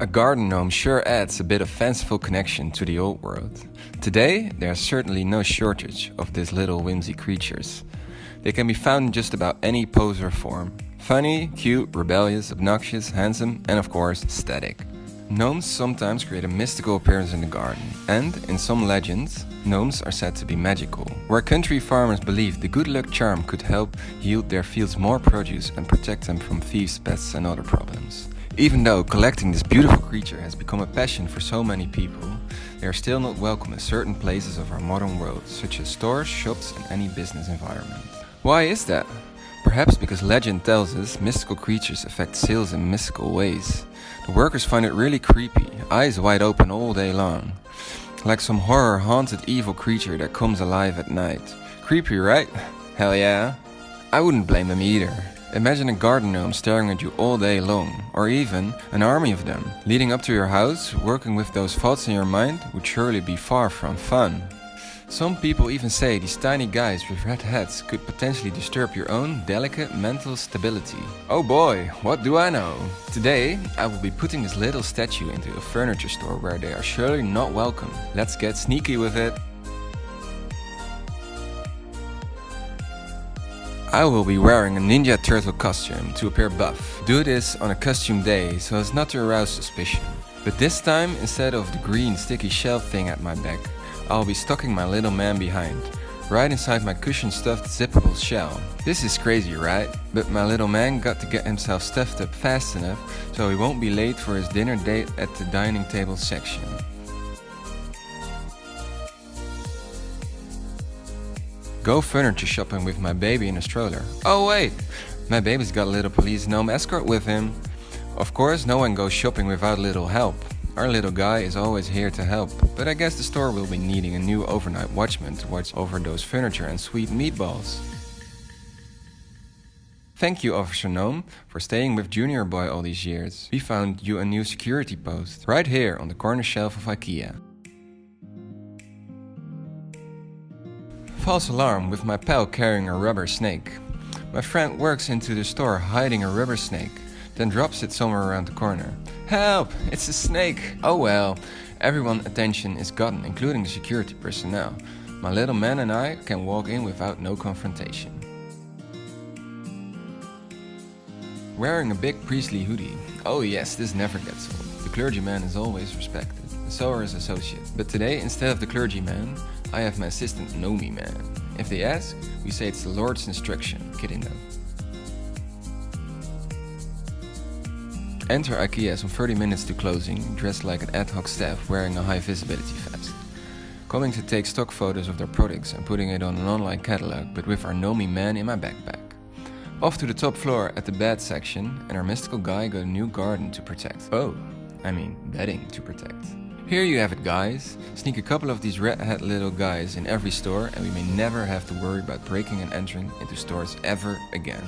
A garden gnome sure adds a bit of fanciful connection to the old world. Today, there's certainly no shortage of these little whimsy creatures. They can be found in just about any pose or form. Funny, cute, rebellious, obnoxious, handsome, and of course, static. Gnomes sometimes create a mystical appearance in the garden, and in some legends, gnomes are said to be magical. Where country farmers believed the good luck charm could help yield their fields more produce and protect them from thieves, pests, and other problems. Even though collecting this beautiful creature has become a passion for so many people, they are still not welcome in certain places of our modern world, such as stores, shops and any business environment. Why is that? Perhaps because legend tells us mystical creatures affect sales in mystical ways. The workers find it really creepy, eyes wide open all day long. Like some horror haunted evil creature that comes alive at night. Creepy, right? Hell yeah. I wouldn't blame them either. Imagine a garden gnome staring at you all day long, or even an army of them. Leading up to your house, working with those thoughts in your mind would surely be far from fun. Some people even say these tiny guys with red hats could potentially disturb your own delicate mental stability. Oh boy, what do I know? Today, I will be putting this little statue into a furniture store where they are surely not welcome. Let's get sneaky with it. I will be wearing a Ninja Turtle costume to appear buff. Do this on a costume day so as not to arouse suspicion. But this time, instead of the green sticky shell thing at my back, I'll be stocking my little man behind, right inside my cushion stuffed zippable shell. This is crazy, right? But my little man got to get himself stuffed up fast enough so he won't be late for his dinner date at the dining table section. Go furniture shopping with my baby in a stroller. Oh wait, my baby's got a little police gnome escort with him. Of course, no one goes shopping without little help. Our little guy is always here to help, but I guess the store will be needing a new overnight watchman to watch over those furniture and sweet meatballs. Thank you, Officer Gnome, for staying with Junior Boy all these years. We found you a new security post, right here on the corner shelf of IKEA. False alarm with my pal carrying a rubber snake. My friend works into the store hiding a rubber snake, then drops it somewhere around the corner. Help! It's a snake! Oh well, everyone's attention is gotten, including the security personnel. My little man and I can walk in without no confrontation. Wearing a big priestly hoodie. Oh yes, this never gets old. The clergyman is always respected, so are his associates. But today, instead of the clergyman, I have my assistant Nomi man. If they ask, we say it's the Lord's instruction, kidding them. Enter IKEA some 30 minutes to closing, dressed like an ad hoc staff wearing a high visibility vest. Coming to take stock photos of their products and putting it on an online catalog, but with our Nomi man in my backpack. Off to the top floor at the bed section, and our mystical guy got a new garden to protect. Oh, I mean bedding to protect. Here you have it guys. Sneak a couple of these red hat little guys in every store and we may never have to worry about breaking and entering into stores ever again.